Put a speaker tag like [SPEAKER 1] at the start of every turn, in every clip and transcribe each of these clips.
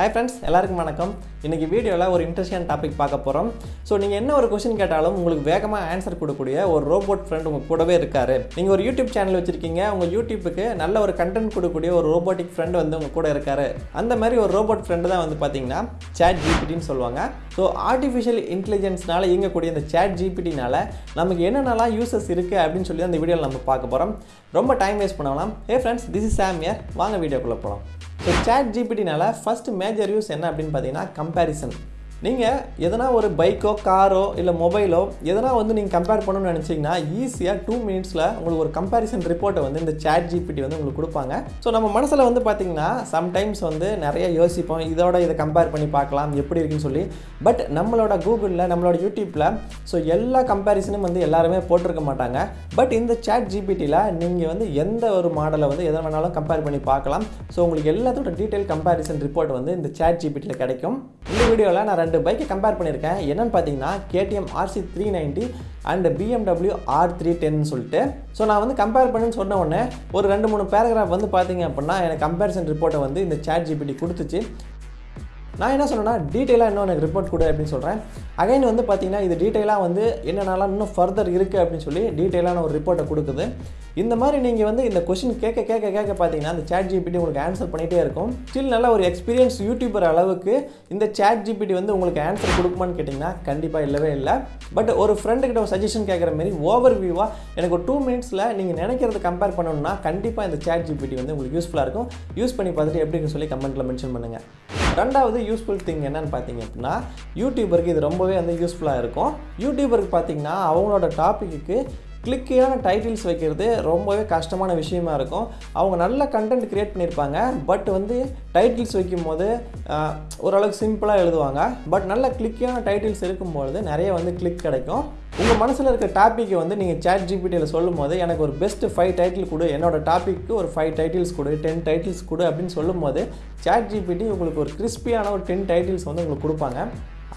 [SPEAKER 1] Hi friends எல்லாருக்கும் வணக்கம். இன்றைக்கி வீடியோவில் ஒரு இன்ட்ரெஸ்டிங் டாபிக் பார்க்க போகிறோம் ஸோ நீங்கள் என்ன ஒரு கொஷின் கேட்டாலும் உங்களுக்கு வேகமாக ஆன்சர் கொடுக்கக்கூடிய ஒரு ரோபோட் ஃப்ரெண்ட் உங்கள் கூடவே இருக்காரு. நீங்கள் ஒரு யூடியூப் சேனல் வச்சுருக்கீங்க உங்கள் யூடியூப்புக்கு நல்ல ஒரு கண்டென்ட் கொடுக்கக்கூடிய ஒரு ரோபோட்டிக் ஃப்ரெண்ட் வந்து உங்கள் கூட இருக்காரு. அந்த மாதிரி ஒரு ரோபோட் ஃப்ரெண்டு தான் வந்து பார்த்தீங்கன்னா சேட் ஜிபிடின்னு சொல்லுவாங்க. ஸோ ஆர்டிஃபிஷியல் இன்டெலிஜென்ஸ்னால இயங்கக்கூடிய இந்த சேட் ஜிபிடினால் நமக்கு என்னென்னலாம் யூசஸ் இருக்குது அப்படின்னு சொல்லி அந்த வீடியோவில் நம்ம பார்க்க போகிறோம் ரொம்ப டைம் வேஸ்ட் பண்ணலாம் hey friends this is Sam here வாங்க வீடியோக்குள்ளே போகலாம் ஸோ சேட் ஜிபிடினால ஃபஸ்ட் மேஜர் யூஸ் என்ன அப்படின்னு பார்த்தீங்கன்னா கம்பேரிசன் நீங்கள் எதனா ஒரு பைக்கோ காரோ இல்லை மொபைலோ எதனா வந்து நீங்கள் கம்பேர் பண்ணணும்னு நினச்சிங்கன்னா ஈஸியாக டூ மினிட்ஸில் உங்களுக்கு ஒரு கம்பேரிசன் ரிப்போர்ட்டை வந்து இந்த சேட் ஜிபிடி வந்து உங்களுக்கு கொடுப்பாங்க. ஸோ நம்ம மனசில் வந்து பார்த்திங்கன்னா சம்டைம்ஸ் வந்து நிறைய யோசிப்போம். இதோட இதை கம்பேர் பண்ணி பார்க்கலாம் எப்படி இருக்குன்னு சொல்லி. பட் நம்மளோட கூகுளில் நம்மளோட யூடியூப்பில் ஸோ எல்லா கம்பேரிசனும் வந்து எல்லாருமே போட்டிருக்க மாட்டாங்க. பட் இந்த சேட் ஜிபிடியில் நீங்கள் வந்து எந்த ஒரு மாடலை வந்து எதை வேணாலும் கம்பேர் பண்ணி பார்க்கலாம். ஸோ உங்களுக்கு எல்லாத்தோட டீட்டெயில் கம்பேரிசன் ரிப்போர்ட் வந்து இந்த சேட் ஜிபிடியில் கிடைக்கும். இந்த வீடியோவில் நான் ரெண்டு பைக்கை கம்பேர் பண்ணியிருக்கேன். என்னென்னு பார்த்தீங்கன்னா KTM RC three ninety and BMW R three டென்னு சொல்லிட்டு. ஸோ நான் வந்து கம்பேர் பண்ணுன்னு சொன்ன உடனே ஒரு ரெண்டு மூணு பேராகிராஃப் வந்து பார்த்தீங்க அப்படின்னா எனக்கு கம்பேரிசன் ரிப்போர்ட்டை வந்து இந்த சேட் ஜிபிடி கொடுத்துச்சு. நான் என்ன சொன்னேன்னா டீட்டெயிலாக இன்னும் எனக்கு ரிப்போர்ட் கொடு அப்படின்னு சொல்கிறேன் அகைன் வந்து பார்த்தீங்கன்னா இது டீட்டெயிலாக வந்து என்னென்னலாம் இன்னும் ஃபர்தர் இருக்குது அப்படின்னு சொல்லி டீட்டெயிலான ஒரு ரிப்போர்ட்டை கொடுக்குது. இந்த மாதிரி நீங்கள் வந்து இந்த கொஷின் கேட்க கேட்க கேட்க பார்த்தீங்கன்னா அந்த சேட் ஜிபிடி உங்களுக்கு ஆன்சர் பண்ணிகிட்டே இருக்கும். ஸ்டில் நல்ல ஒரு எக்ஸ்பீரியன்ஸ் யூடியூபர் அளவுக்கு இந்த சேட் ஜிபிடி வந்து உங்களுக்கு ஆன்சர் கொடுக்குமான்னு கேட்டிங்கன்னா கண்டிப்பாக இல்லவே இல்லை. பட் ஒரு ஃப்ரெண்டுக்கிட்ட ஒரு சஜஷன் கேட்குற மாதிரி ஓவர் வியூவாக எனக்கு ஒரு டூ மினிட்ஸில் நீங்கள் நினைக்கிறத கம்பேர் பண்ணணும்னா கண்டிப்பாக இந்த சேட் ஜிபிடி வந்து உங்களுக்கு யூஸ்ஃபுல்லாக இருக்கும். யூஸ் பண்ணி பார்த்துட்டு எப்படின்னு சொல்லி கமெண்ட்டில் மென்ஷன் பண்ணுங்கள் ரெண்டாவது யூஸ்ஃபுல் திங் என்னென்னு பார்த்தீங்க அப்படின்னா யூடியூபருக்கு இது ரொம்பவே வந்து யூஸ்ஃபுல்லாக இருக்கும். யூடியூபருக்கு பார்த்தீங்கன்னா அவங்களோட டாப்பிக்கு கிளிக்கியான டைட்டில்ஸ் வைக்கிறது ரொம்பவே கஷ்டமான விஷயமா இருக்கும். அவங்க நல்ல கண்டென்ட் க்ரியேட் பண்ணியிருப்பாங்க. பட் வந்து டைட்டில்ஸ் வைக்கும் போது ஓரளவுக்கு சிம்பிளாக எழுதுவாங்க. பட் நல்ல கிளிக்கியான டைட்டில்ஸ் இருக்கும்பொழுது நிறைய வந்து கிளிக் கிடைக்கும். உங்கள் மனசில் இருக்க டாப்பிக்கை வந்து நீங்கள் சேட் ஜிபிடியில் சொல்லும் போது எனக்கு ஒரு பெஸ்ட் ஃபைவ் டைட்டில் கொடு. என்னோடய டாப்பிக்கு ஒரு ஃபைவ் டைட்டில்ஸ் கொடு டென் டைட்டில்ஸ் கொடு அப்படின்னு சொல்லும்போது சேட் ஜிபிடி உங்களுக்கு ஒரு கிறிஸ்பியான ஒரு டென் டைட்டில்ஸ் வந்து உங்களுக்கு கொடுப்பாங்க.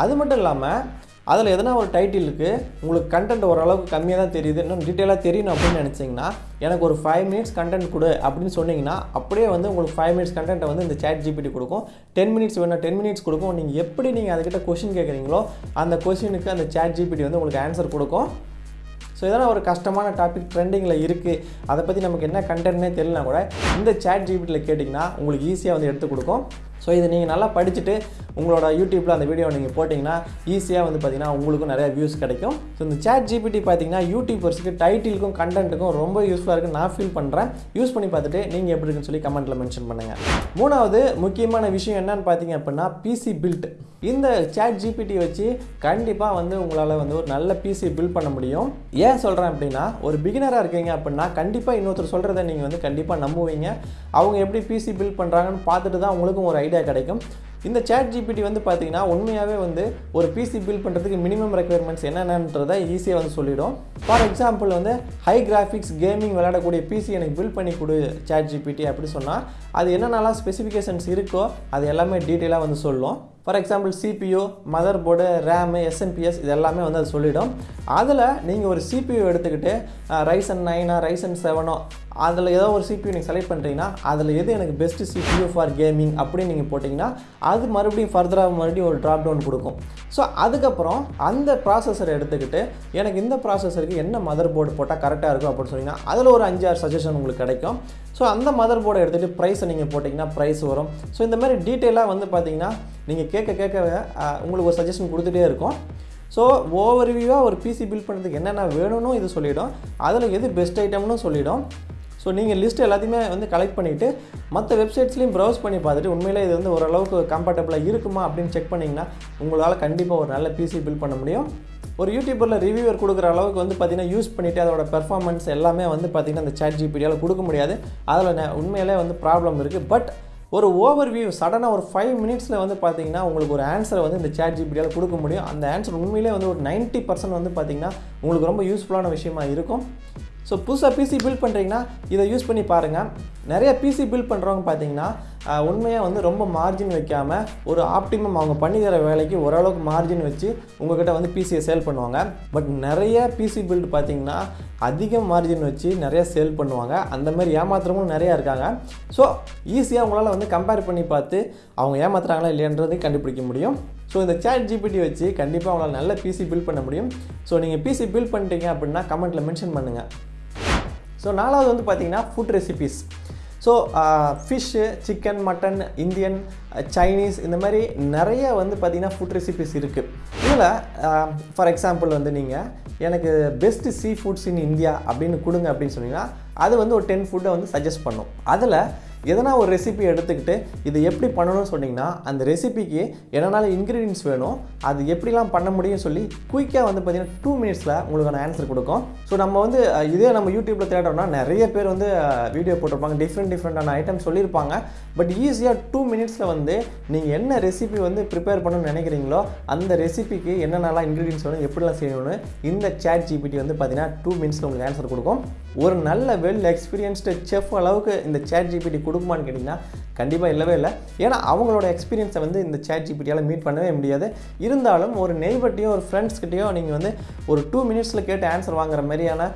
[SPEAKER 1] அது மட்டும் இல்லாமல் அதில் எதனா ஒரு டைட்டிலுக்கு உங்களுக்கு கண்டென்ட் ஓரளவுக்கு கம்மியாக தான் தெரியுது. இன்னும் டீட்டெயிலாக தெரியணும் அப்படின்னு நினச்சிங்கன்னா எனக்கு ஒரு ஃபைவ் மினிட்ஸ் கண்டென்ட் கொடு அப்படின்னு சொன்னீங்கன்னா அப்படியே வந்து உங்களுக்கு ஃபைவ் மினிட்ஸ் கண்டென்ட்டை வந்து இந்த சேட் ஜிபிடி கொடுக்கும். டென் மினிட்ஸ் வேணும் டென் மினிட்ஸ் கொடுக்கும். நீங்கள் எப்படி நீங்கள் அதுக்கிட்ட கொஷின் கேட்குறீங்களோ அந்த கொஷினுக்கு அந்த சேட் ஜிபிடி வந்து உங்களுக்கு ஆன்சர் கொடுக்கும். ஸோ இதெல்லாம் ஒரு கஷ்டமான டாபிக் ட்ரெண்டிங்கில் இருக்குது அதை பற்றி நமக்கு என்ன கண்டென்ட்னே தெரியலனா கூட இந்த சேட் ஜிபிடியில் கேட்டிங்கன்னா உங்களுக்கு ஈஸியாக வந்து எடுத்து கொடுக்கும். ஸோ இது நீங்கள் நல்லா படிச்சுட்டு உங்களோட யூடியூப்பில் அந்த வீடியோ நீங்கள் போட்டிங்கன்னா ஈஸியாக வந்து பார்த்திங்கன்னா உங்களுக்கும் நிறையா வியூஸ் கிடைக்கும். ஸோ இந்த சேட் ஜிபிடி பார்த்தீங்கன்னா யூடியூபர்ஸுக்கு டைட்டிலுக்கும் கண்டென்ட்டுக்கும் ரொம்ப யூஸ்ஃபுல்லாக இருக்குன்னு நான் ஃபீல் பண்ணுறேன் யூஸ் பண்ணி பார்த்துட்டு நீங்கள் எப்படி இருக்குன்னு சொல்லி கமெண்ட்டில் மென்ஷன் பண்ணுங்கள் மூணாவது முக்கியமான விஷயம் என்னன்னு பார்த்தீங்க அப்படின்னா பிசி பில்ட் இந்த சேட் ஜிபிடி வச்சு கண்டிப்பாக வந்து உங்களால் வந்து ஒரு நல்ல பிசி பில்ட் பண்ண முடியும். ஏன் சொல்கிறேன் அப்படின்னா ஒரு பிகினராக இருக்கீங்க அப்படின்னா கண்டிப்பாக இன்னொருத்தர் சொல்கிறத நீங்கள் வந்து கண்டிப்பாக நம்புவீங்க. அவங்க எப்படி பிசி பில்ட் பண்ணுறாங்கன்னு பார்த்துட்டு தான் உங்களுக்கும் ஒரு ஐடியா கிடைக்கும். இந்த சேட் ஜிபிடி வந்து பார்த்தீங்கன்னா உண்மையாகவே வந்து ஒரு பிசி பில்ட் பண்ணுறதுக்கு மினிமம் ரெக்குயர்மெண்ட்ஸ் என்னென்னன்றதை ஈஸியாக வந்து சொல்லிடும். ஃபார் எக்ஸாம்பிள் வந்து ஹை கிராஃபிக்ஸ் கேமிங் விளையாடக்கூடிய பிசி எனக்கு பில்ட் பண்ணி கொடு சேட் ஜிபிடி அப்படி சொன்னால் அது என்னென்னலாம் ஸ்பெசிஃபிகேஷன்ஸ் இருக்கோ அது எல்லாமே டீட்டெயிலாக வந்து சொல்லும். For example CPU motherboard RAM SMPS இது எல்லாமே வந்து அது சொல்லிவிடும் அதில் நீங்கள் ஒரு சிபியூ எடுத்துக்கிட்டு ரைசன் நைனா ரைசன் செவனோ அதில் ஏதோ ஒரு சிபியூ நீங்கள் செலக்ட் பண்ணுறீங்கன்னா அதில் எது எனக்கு பெஸ்ட்டு சிபியூ ஃபார் கேமிங் அப்படின்னு நீங்கள் போட்டிங்கன்னா அது மறுபடியும் ஃபர்தராக மறுபடியும் ஒரு ட்ராப் டவுன் கொடுக்கும். ஸோ அதுக்கப்புறம் அந்த ப்ராசஸரை எடுத்துக்கிட்டு எனக்கு இந்த ப்ராசஸருக்கு என்ன மதர் போர்டு போட்டால் கரெக்டாக இருக்கும் அப்படின்னு சொன்னீங்கன்னா அதில் ஒரு அஞ்சு ஆறு சஜஷன் உங்களுக்கு கிடைக்கும். ஸோ அந்த மதர் போர்டை எடுத்துகிட்டு ப்ரைஸை நீங்கள் போட்டிங்கன்னா ப்ரைஸ் வரும். ஸோ இந்த மாதிரி டீட்டெயிலாக வந்து பார்த்தீங்கன்னா நீங்கள் கேட்க கேட்க உங்களுக்கு ஒரு சஜஷன் கொடுத்துட்டே இருக்கும். ஸோ ஓவர்வியூவாக ஒரு பிசி பில்ட் பண்ணுறதுக்கு என்னென்ன வேணும்னு இது சொல்லிவிடும் அதில் எது பெஸ்ட் ஐட்டம்னு சொல்லிவிடும் ஸோ நீங்கள் லிஸ்ட் எல்லாத்தையுமே வந்து கலெக்ட் பண்ணிவிட்டு மற்ற வெப்சைட்ஸ்லையும் ப்ரௌஸ் பண்ணி பார்த்துட்டு உண்மையிலே இது வந்து ஓரளவுக்கு கம்ஃபர்டபுளாக இருக்குமா அப்படின்னு செக் பண்ணிங்கன்னா உங்களால் கண்டிப்பாக ஒரு நல்ல பிசி பில்ட் பண்ண முடியும். ஒரு யூடியூபரில் ரிவ்யூவர் கொடுக்குற அளவுக்கு வந்து பார்த்தீங்கன்னா யூஸ் பண்ணிவிட்டு அதோட பெர்ஃபார்மன்ஸ் எல்லாமே வந்து பார்த்திங்கன்னா அந்த சேட் ஜிபிடியால் கொடுக்க முடியாது. அதில் உண்மையிலே வந்து ப்ராப்ளம் இருக்குது பட் ஒரு ஓவர் வியூ சடனாக ஒரு ஃபைவ் மினிட்ஸில் வந்து பார்த்தீங்கன்னா உங்களுக்கு ஒரு ஆன்சரை வந்து இந்த சேட் ஜிபிடியால் கொடுக்க முடியும். அந்த ஆன்சர் உண்மையிலே வந்து ஒரு 90% பர்சன்ட் வந்து பார்த்தீங்கன்னா உங்களுக்கு ரொம்ப யூஸ்ஃபுல்லான விஷயமா இருக்கும். ஸோ புதுசாக பிசி பில்ட் பண்ணுறீங்கன்னா இதை யூஸ் பண்ணி பாருங்கள் நிறைய பிசி பில்ட் பண்ணுறவங்க பார்த்தீங்கன்னா உண்மையாக வந்து ரொம்ப மார்ஜின் வைக்காமல் ஒரு ஆப்டிமம் அவங்க பண்ணி தர வேலைக்கு ஓரளவுக்கு மார்ஜின் வச்சு உங்கள்கிட்ட வந்து பிசியை சேல் பண்ணுவாங்க. பட் நிறைய பிசி பில்டு பார்த்தீங்கன்னா அதிக மார்ஜின் வச்சு நிறைய சேல் பண்ணுவாங்க. அந்த மாதிரி ஏமாத்துறவங்களும் நிறையா இருக்காங்க. ஸோ ஈஸியாக உங்களால் வந்து கம்பேர் பண்ணி பார்த்து அவங்க ஏமாத்துறாங்களா இல்லையன்றதை கண்டுபிடிக்க முடியும். ஸோ இந்த சேட் ஜிபிடி வச்சு கண்டிப்பாக உங்களால் நல்ல பிசி பில்ட் பண்ண முடியும். ஸோ நீங்கள் பிசி பில்ட் பண்ணிட்டீங்க அப்படின்னா கமெண்ட்டில் மென்ஷன் பண்ணுங்கள் ஸோ நாலாவது வந்து பார்த்தீங்கன்னா food recipes so fish chicken mutton Indian Chinese இந்த மாதிரி நிறைய வந்து பார்த்திங்கன்னா ஃபுட் ரெசிபிஸ் இருக்குது இதில் ஃபார் uh, எக்ஸாம்பிள் வந்து நீங்கள் எனக்கு best sea foods in India அப்படின்னு கொடுங்க அப்படின்னு சொன்னீங்கன்னா அது வந்து ஒரு டென் ஃபுட்டை வந்து சஜஸ்ட் பண்ணும். அதில் எதனா ஒரு ரெசிபி எடுத்துக்கிட்டு இது எப்படி பண்ணணும்னு சொன்னிங்கன்னா அந்த ரெசிபிக்கு என்னென்னால இன்க்ரீடியன்ஸ் வேணும் அது எப்படிலாம் பண்ண முடியும் சொல்லி குயிக்காக வந்து பார்த்திங்கன்னா டூ மினிட்ஸில் உங்களுக்கான ஆன்சர் கொடுக்கும். ஸோ நம்ம வந்து இதே நம்ம யூடியூப்பில் தேடுறோம்னா நிறைய பேர் வந்து வீடியோ போட்டிருப்பாங்க. டிஃப்ரெண்ட் டிஃப்ரெண்டான ஐட்டம் சொல்லியிருப்பாங்க. பட் ஈஸியாக டூ மினிட்ஸில் வந்து நீங்கள் என்ன ரெசிபி வந்து ப்ரிப்பேர் பண்ணணும்னு நினைக்கிறீங்களோ அந்த ரெசிபிக்கு என்னென்னலாம் இன்க்ரீடியன்ஸ் வேணும் எப்படிலாம் செய்யணும்னு இந்த சேட் ஜிபிடி வந்து பார்த்தீங்கன்னா டூ மினிட்ஸில் உங்களுக்கு ஆன்சர் கொடுக்கும். ஒரு நல்ல வெல் எக்ஸ்பீரியன்ஸ்டு செஃப் அளவுக்கு இந்த சேட் ஜிபிடி கொடுக்குமான்னு கேட்டிங்கன்னா கண்டிப்பாக இல்லவே இல்லை. ஏன்னா அவங்களோட எக்ஸ்பீரியன்ஸை வந்து இந்த சேட் ஜிபிடியால் மீட் பண்ணவே முடியாது. இருந்தாலும் ஒரு நெய்பர்ட்டையும் ஒரு ஃப்ரெண்ட்ஸ்கிட்டையும் நீங்கள் வந்து ஒரு டூ மினிட்ஸில் கேட்டு ஆன்சர் வாங்குற மாதிரியான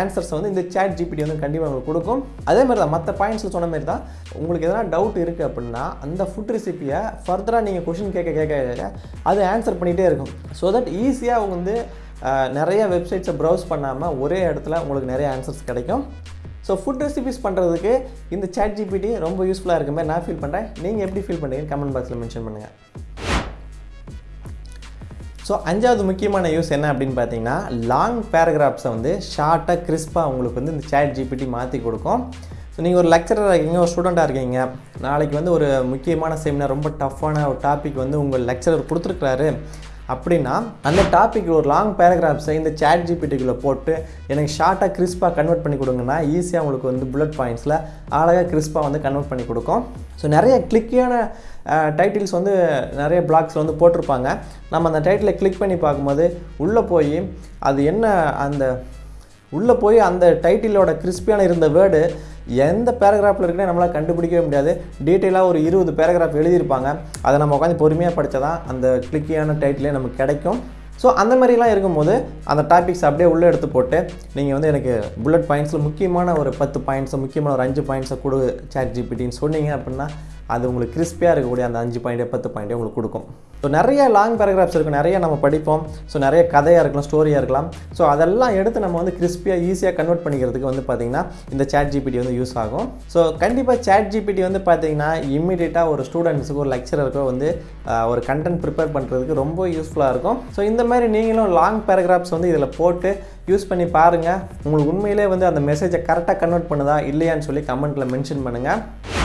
[SPEAKER 1] ஆன்சர்ஸ் வந்து இந்த சேட் ஜிபிடி வந்து கண்டிப்பாக உங்களுக்கு கொடுக்கும். அதே மாதிரி தான் மற்ற பாயிண்ட்ஸில் சொன்ன மாதிரி தான் உங்களுக்கு எதனா டவுட் இருக்குது அப்படின்னா அந்த ஃபுட் ரெசிப்பியை ஃபர்தராக நீங்கள் கொஷின் கேட்க கேட்க கேட்க அது ஆன்சர் பண்ணிகிட்டே இருக்கும். ஸோ தட் ஈஸியாக அவங்க வந்து நிறைய வெப்சைட்ஸை ப்ரௌஸ் பண்ணாமல் ஒரே இடத்துல உங்களுக்கு நிறைய ஆன்சர்ஸ் கிடைக்கும். ஸோ ஃபுட் ரெசிபிஸ் பண்ணுறதுக்கு இந்த சேட் ஜிபிடி ரொம்ப யூஸ்ஃபுல்லாக இருக்க மாதிரி நான் ஃபீல் பண்ணுறேன் நீங்கள் எப்படி ஃபீல் பண்ணுறீங்கன்னு கமெண்ட் பாக்ஸில் மென்ஷன் பண்ணுங்கள் ஸோ அஞ்சாவது முக்கியமான யூஸ் என்ன அப்படின்னு பார்த்தீங்கன்னா லாங் பேராகிராஃப்ஸை வந்து ஷார்ட்டாக கிறிஸ்பாக உங்களுக்கு வந்து இந்த சேட் ஜிபிடி மாற்றி கொடுக்கும். ஸோ நீங்கள் ஒரு லெக்சராக இருக்கீங்க ஒரு ஸ்டூடெண்ட்டாக இருக்கீங்க நாளைக்கு வந்து ஒரு முக்கியமான செமினார் ரொம்ப டஃப்பான ஒரு டாபிக் வந்து உங்கள் லெக்சரர் கொடுத்துருக்குறாரு. அப்படின்னா அந்த டாபிக் ஒரு லாங் பேராகிராஃப்ஸை இந்த சேட் ஜிபிடிக்குள்ளே போட்டு எனக்கு ஷார்ட்டாக கிறிஸ்பாக கன்வெர்ட் பண்ணி கொடுங்கன்னா ஈஸியாக உங்களுக்கு வந்து புல்லட் பாயிண்ட்ஸில் அழகாக கிறிஸ்பாக வந்து கன்வெர்ட் பண்ணி கொடுக்கும். ஸோ நிறைய கிளிக்கியான டைட்டில்ஸ் வந்து நிறைய பிளாக்ஸில் வந்து போட்டிருப்பாங்க. நம்ம அந்த டைட்டிலை கிளிக் பண்ணி பார்க்கும்போது உள்ளே போய் அது என்ன அந்த உள்ளே போய் அந்த டைட்டிலோட கிறிஸ்பியான இருந்த வேர்டு எந்த பேராகிராஃபில் இருக்குன்னு நம்மளால் கண்டுபிடிக்கவே முடியாது. டீட்டெயிலாக ஒரு இருபது பேராகிராஃப் எழுதியிருப்பாங்க. அதை நம்ம உட்காந்து பொறுமையாக படித்தா தான் அந்த கிளிக்கியான டைட்டிலே நமக்கு கிடைக்கும். ஸோ அந்த மாதிரிலாம் இருக்கும்போது அந்த டாபிக்ஸ் அப்படியே உள்ளே எடுத்து போட்டு நீங்கள் வந்து எனக்கு புல்லட் பாயிண்ட்ஸில் முக்கியமான ஒரு பத்து பாயிண்ட்ஸை முக்கியமான ஒரு அஞ்சு பாயிண்ட்ஸை கொடு சேட் ஜிபிடின்னு சொன்னீங்க அப்படின்னா அது உங்களுக்கு கிறிஸ்பியாக இருக்கக்கூடிய அந்த அஞ்சு பாயிண்டே பத்து பாயிண்டே உங்களுக்கு கொடுக்கும். ஸோ நிறைய லாங் பேராகிராஃப்ஸ் இருக்கும் நிறைய நம்ம படிப்போம். ஸோ நிறைய கதையாக இருக்கலாம் ஸ்டோரியாக இருக்கலாம். ஸோ அதெல்லாம் எடுத்து நம்ம வந்து கிறிஸ்பியாக ஈஸியாக கன்வெர்ட் பண்ணிக்கிறதுக்கு வந்து பார்த்திங்கன்னா இந்த சேட் ஜிபிடி வந்து யூஸ் ஆகும். ஸோ கண்டிப்பாக சேட் ஜிபிடி வந்து பார்த்திங்கன்னா இம்மிடியேட்டாக ஒரு ஸ்டூடெண்ட்ஸுக்கு ஒரு லெக்சரருக்கோ வந்து ஒரு கண்டென்ட் ப்ரிப்பேர் பண்ணுறதுக்கு ரொம்ப யூஸ்ஃபுல்லாக இருக்கும். ஸோ இந்த மாதிரி நீங்களும் லாங் பேராகிராஃப்ஸ் வந்து இதில் போட்டு யூஸ் பண்ணி பாருங்கள் உங்களுக்கு உண்மையிலே வந்து அந்த மெசேஜை கரெக்டாக கன்வெர்ட் பண்ணுதா இல்லையான்னு சொல்லி கமெண்ட்டில் மென்ஷன் பண்ணுங்கள்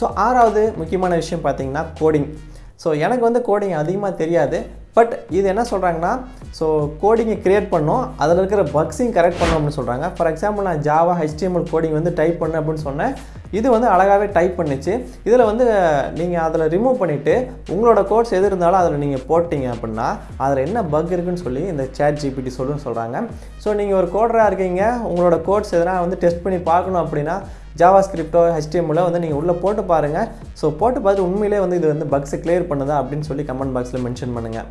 [SPEAKER 1] ஸோ ஆறாவது முக்கியமான விஷயம் பார்த்தீங்கன்னா கோடிங் ஸோ எனக்கு வந்து கோடிங் அதிகமாக தெரியாது. பட் இது என்ன சொல்கிறாங்கன்னா ஸோ கோடிங்கை க்ரியேட் பண்ணோம். அதில் இருக்கிற பக்ஸையும் கரெக்ட் பண்ணோம் அப்படின்னு சொல்கிறாங்க ஃபார் எக்ஸாம்பிள் நான் ஜாவா ஹெச்டிஎம்எல் கோடிங் வந்து டைப் பண்ணேன் அப்படின்னு சொன்னேன். இது வந்து அழகாகவே டைப் பண்ணுச்சு. இதில் வந்து நீங்கள் அதில் ரிமூவ் பண்ணிவிட்டு உங்களோட கோட்ஸ் எது இருந்தாலும் அதில் நீங்கள் போட்டிங்க அப்படின்னா அதில் என்ன பக் இருக்குன்னு சொல்லி இந்த சேட் ஜிபிடி சொல்லுன்னு சொல்கிறாங்க ஸோ நீங்கள் ஒரு கோடராக இருக்கீங்க. உங்களோட கோட்ஸ் எதனா வந்து டெஸ்ட் பண்ணி பார்க்கணும் அப்படின்னா ஜாவா ஸ்கிரிப்டோ ஹெச்டிஎம்மில் வந்து நீங்கள் உள்ளே போட்டு பாருங்கள் ஸோ போட்டு பார்த்து உண்மையிலே வந்து இது வந்து பக்ஸை கிளியர் பண்ணுதா அப்படின்னு சொல்லி கமெண்ட் பாக்ஸில் மென்ஷன் பண்ணுங்கள்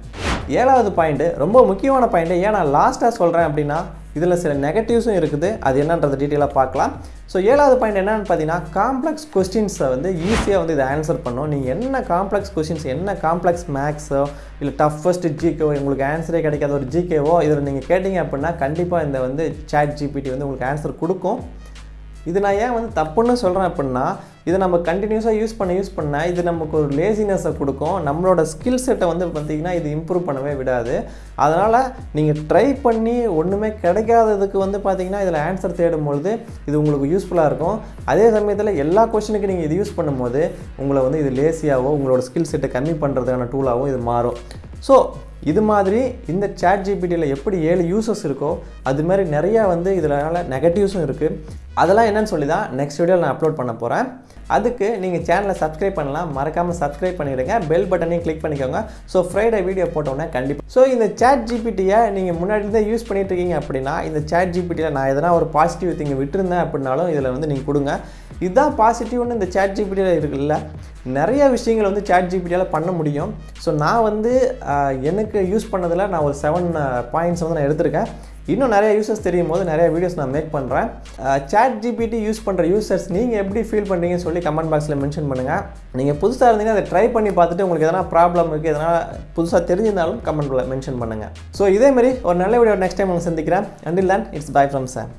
[SPEAKER 1] ஏழாவது பாயிண்ட்டு ரொம்ப முக்கியமான பாயிண்ட்டு ஏன் நான் லாஸ்ட்டாக சொல்கிறேன் அப்படின்னா இதில் சில நெகட்டிவ்ஸும் இருக்குது. அது என்னன்றது டீட்டெயிலாக பார்க்கலாம். ஸோ ஏழாவது பாயிண்ட் என்னன்னு பார்த்தீங்கன்னா காம்ப்ளெக்ஸ் கொஸ்டின்ஸை வந்து ஈஸியாக வந்து இதை ஆன்சர் பண்ணும். நீங்கள் என்ன காம்ப்ளெக்ஸ் கொஸ்டின்ஸ் என்ன காம்ப்ளெக்ஸ் மேக்ஸோ இல்லை டஃபஸ்ட் ஜிகேவோ உங்களுக்கு ஆன்சரே கிடைக்காத ஒரு ஜிகேவோ இதில் நீங்கள் கேட்டிங்க அப்படின்னா கண்டிப்பாக இந்த வந்து சேட் ஜிபிடி வந்து உங்களுக்கு ஆன்சர் கொடுக்கும். இது நான் ஏன் வந்து தப்புன்னு சொல்கிறேன் அப்படின்னா இதை நம்ம கண்டினியூஸாக யூஸ் பண்ண யூஸ் பண்ண இது நமக்கு ஒரு லேசினஸை கொடுக்கும். நம்மளோட ஸ்கில் செட்டை வந்து பார்த்திங்கன்னா இது இம்ப்ரூவ் பண்ணவே விடாது. அதனால் நீங்கள் ட்ரை பண்ணி ஒன்றுமே கிடைக்காததுக்கு வந்து பார்த்திங்கன்னா இதில் ஆன்சர் தேடும்பொழுது இது உங்களுக்கு யூஸ்ஃபுல்லாக இருக்கும். அதே சமயத்தில் எல்லா கொஷனுக்கு நீங்கள் இது யூஸ் பண்ணும்போது உங்களை வந்து இது லேசியாகவோ உங்களோட ஸ்கில் செட்டை கம்மி பண்ணுறதுக்கான டூலாகவும் இது மாறும். ஸோ இது மாதிரி இந்த சேட் ஜிபிடியில் எப்படி ஏழு யூசஸ் இருக்கோ அது மாதிரி நிறையா வந்து இதனால் நெகட்டிவ்ஸும் இருக்குது அதெல்லாம் என்னன்னு சொல்லி தான் நெக்ஸ்ட் வீடியோவில் நான் அப்லோட் பண்ண போகிறேன் அதுக்கு நீங்கள் சேனலை சப்ஸ்கிரைப் பண்ணலாம். மறக்காமல் சப்ஸ்கிரைப் பண்ணிவிடுங்க பெல் பட்டனையும் கிளிக் பண்ணிக்கோங்க. ஸோ ஃப்ரைடே வீடியோ போட்டோன்னே கண்டிப்பாக ஸோ இந்த சேட் ஜிபிடியை நீங்கள் முன்னாடி யூஸ் பண்ணிட்டு இருக்கீங்க அப்படின்னா இந்த சேட் ஜிபிடியில் நான் எதனா ஒரு பாசிட்டிவ் திங்க விட்டுருந்தேன் அப்படின்னாலும் இதில் வந்து நீங்கள் கொடுங்க. இதுதான் பாசிட்டிவ்னு இந்த சேட் ஜிபிடியில் இருக்குல்ல. நிறைய விஷயங்கள் வந்து சேட் ஜிபிடியால் பண்ண முடியும். ஸோ நான் வந்து எனக்கு யூஸ் பண்ணதில் நான் ஒரு செவன் பாயிண்ட்ஸ் வந்து நான் எடுத்திருக்கேன். இன்னும் நிறைய யூசர்ஸ் தெரியும் போது நிறைய வீடியோஸ் நான் மேக் பண்ணுறேன் சேட் ஜிபிடி யூஸ் பண்ணுற யூசர்ஸ் நீங்கள் எப்படி ஃபீல் பண்ணுறீங்கன்னு சொல்லி கமெண்ட் பாக்ஸில் மென்ஷன் பண்ணுங்கள் நீங்கள் புதுசாக இருந்தீங்கன்னா அதை ட்ரை பண்ணி பார்த்துட்டு உங்களுக்கு எதனா ப்ராப்ளம் இருக்குது எதனா புதுசாக தெரிஞ்சிருந்தாலும் கமெண்ட்டில் மென்ஷன் பண்ணுங்கள் ஸோ இதேமாரி ஒரு நல்ல வீடியோ நெக்ஸ்ட் டைம் உங்களுக்கு சந்திக்கிறேன். அண்டில் தான் இட்ஸ் பை ஃப்ரம் சார்